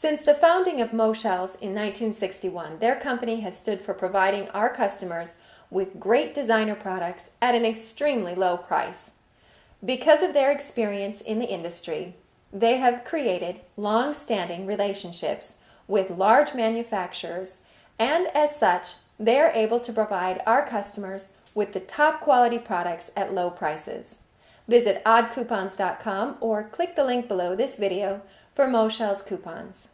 Since the founding of Moshells in 1961, their company has stood for providing our customers with great designer products at an extremely low price. Because of their experience in the industry, they have created long-standing relationships with large manufacturers and as such, they are able to provide our customers with the top quality products at low prices. Visit oddcoupons.com or click the link below this video for Moshells coupons.